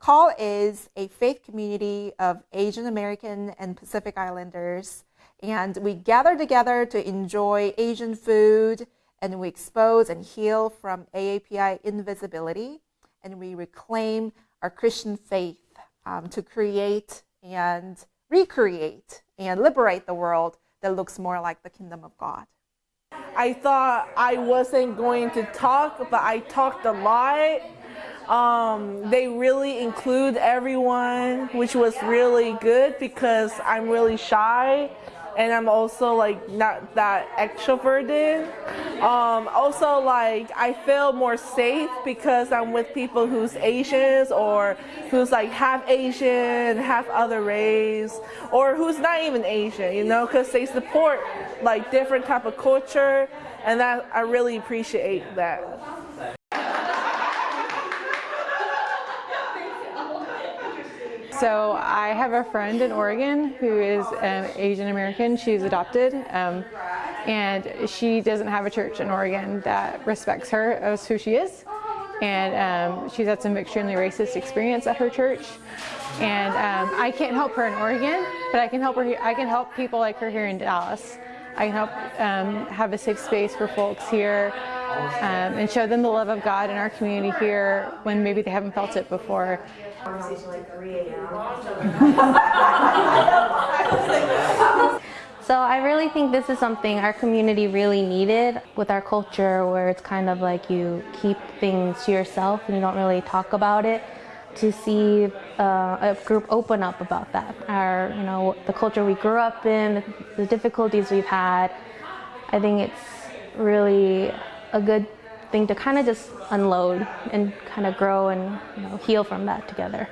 Call is a faith community of Asian American and Pacific Islanders, and we gather together to enjoy Asian food, and we expose and heal from AAPI invisibility, and we reclaim our Christian faith um, to create and recreate and liberate the world that looks more like the kingdom of God. I thought I wasn't going to talk, but I talked a lot. Um, they really include everyone, which was really good because I'm really shy and I'm also like not that extroverted. Um, also, like I feel more safe because I'm with people who's Asians or who's like half Asian, half other race, or who's not even Asian. You know, because they support like different type of culture, and that I really appreciate that. So I have a friend in Oregon who is um, Asian American. She's adopted, um, and she doesn't have a church in Oregon that respects her as who she is. And um, she's had some extremely racist experience at her church. And um, I can't help her in Oregon, but I can help her. I can help people like her here in Dallas. I can help um, have a safe space for folks here um, and show them the love of God in our community here when maybe they haven't felt it before. So I really think this is something our community really needed with our culture where it's kind of like you keep things to yourself and you don't really talk about it to see uh, a group open up about that. Our, you know, the culture we grew up in, the difficulties we've had. I think it's really a good thing to kind of just unload and kind of grow and you know, heal from that together.